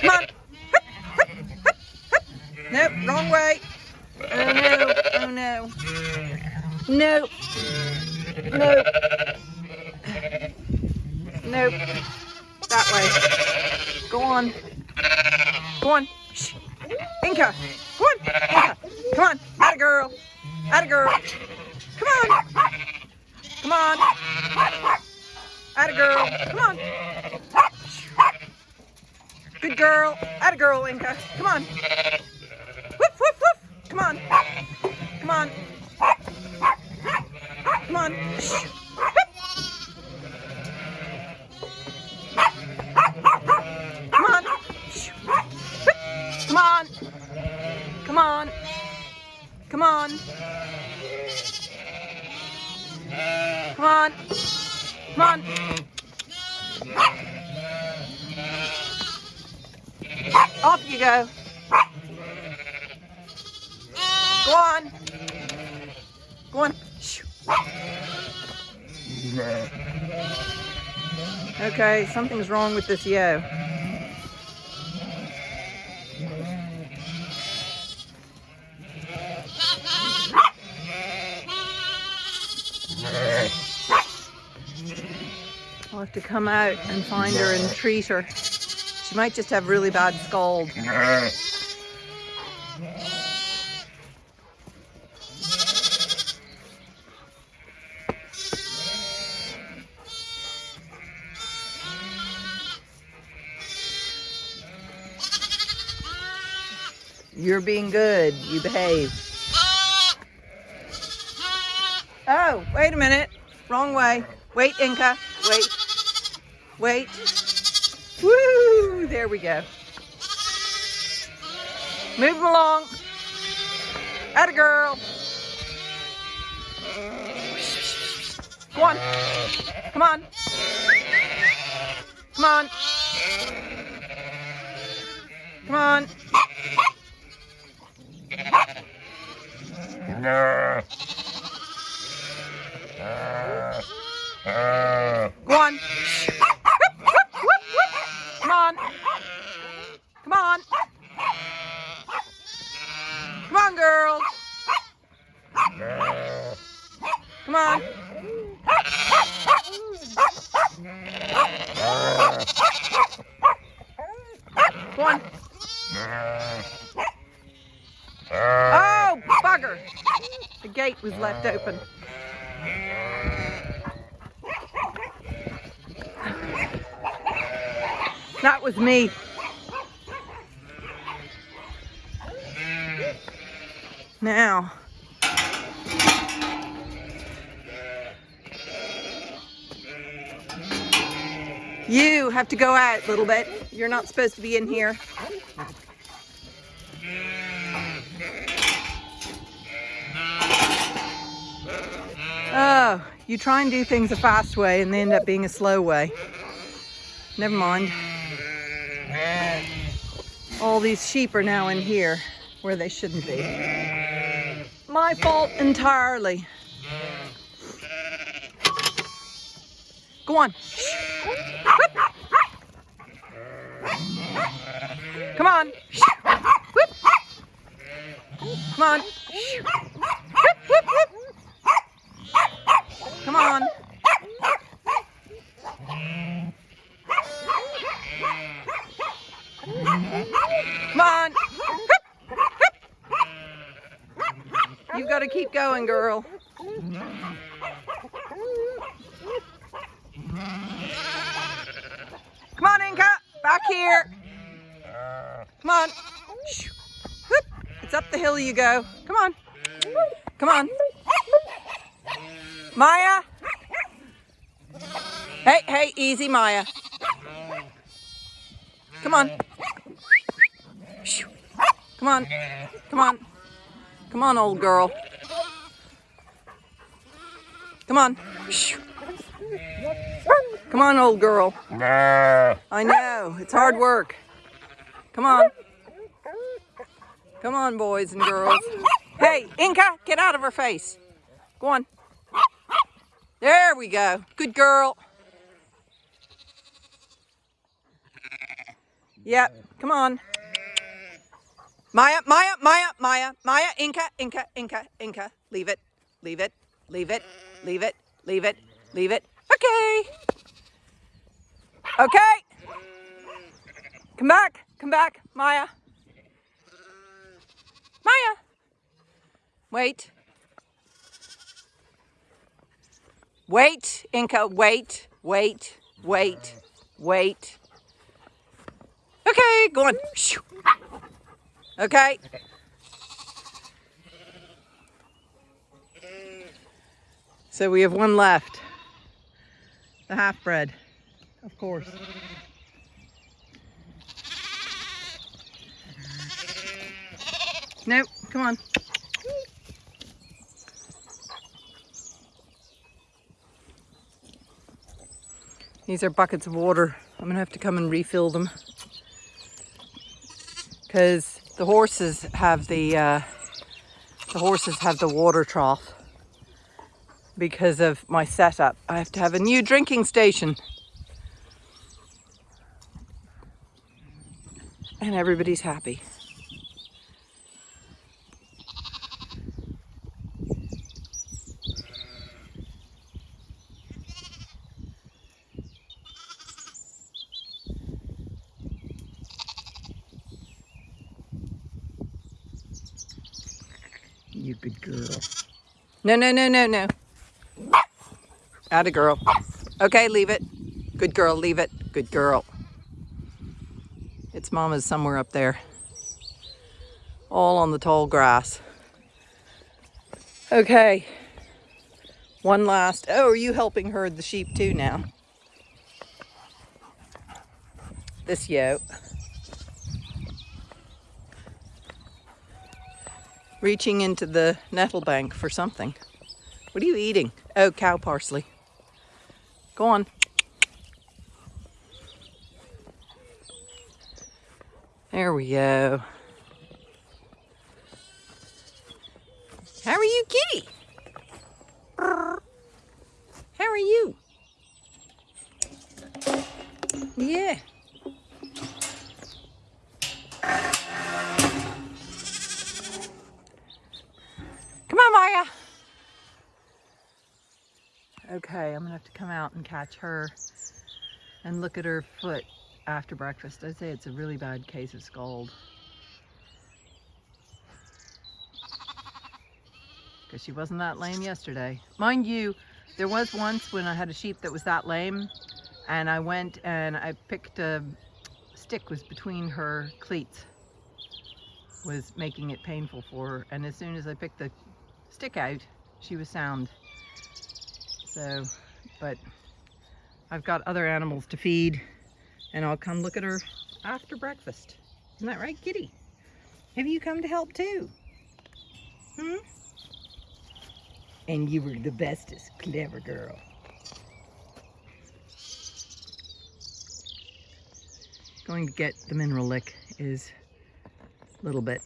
Come on. Nope, wrong way. Oh no, oh no. Nope. Nope. Nope. That way. Go on. Go on. Inca. Go on. Inca. Come on. Atta girl. Atta girl. Come on. Come on. Atta girl. Come on. Good girl. Atta girl, Inca. Come on. Whoop, whoop, whoop. Come on. Come on. Come on. Come on. Come on. Come on. Come on. Come on. On. Off you go. Go on. Go on. Okay, something's wrong with this yo. Have to come out and find her and treat her. She might just have really bad scald. You're being good. You behave. Oh, wait a minute. Wrong way. Wait, Inca. Wait. Wait. Woo! There we go. Move 'em along. Atta girl. Come on. Come on. Come on. Come on. Go on. Come on. Come on. Come on, girl. Come on. Go on. Oh, bugger. The gate was left open. That was me. Now. You have to go out a little bit. You're not supposed to be in here. Oh, you try and do things a fast way and they end up being a slow way. Never mind. All these sheep are now in here where they shouldn't be. My fault entirely. Go on. Come on. Come on. Whoop, whoop, whoop. Come on. Come on. You've got to keep going, girl. Come on, Inca. Back here. Come on. It's up the hill you go. Come on. Come on. Maya. Hey, hey, easy, Maya. Come on. Come on. Come on. Come on, old girl. Come on. Come on, old girl. I know. It's hard work. Come on. Come on, boys and girls. Hey, Inca, get out of her face. Go on. There we go. Good girl. Yep. Come on. Maya, Maya, Maya, Maya, Maya, Inca, Inca, Inca, Inca. Leave it. Leave it. Leave it. Leave it. Leave it. Leave it. Okay. Okay. Come back. Come back, Maya. Maya. Wait. Wait, Inca, wait, wait, wait, wait. Okay, go on. Okay. So we have one left. The half bred, of course. No, come on. These are buckets of water. I'm gonna have to come and refill them because the horses have the uh, the horses have the water trough because of my setup. I have to have a new drinking station. And everybody's happy. Good girl. No, no, no, no, no. Atta girl. Okay, leave it. Good girl, leave it. Good girl. Its mama's somewhere up there. All on the tall grass. Okay. One last. Oh, are you helping herd the sheep too now? This yoke. Reaching into the nettle bank for something. What are you eating? Oh, cow parsley. Go on. There we go. How are you, kitty? How are you? Yeah. Okay, I'm gonna have to come out and catch her and look at her foot after breakfast. I'd say it's a really bad case of scald. Because she wasn't that lame yesterday. Mind you, there was once when I had a sheep that was that lame and I went and I picked a stick was between her cleats was making it painful for her and as soon as I picked the stick out she was sound so, but I've got other animals to feed and I'll come look at her after breakfast. Isn't that right, kitty? Have you come to help too? Hmm? And you were the bestest, clever girl. Going to get the mineral lick is a little bit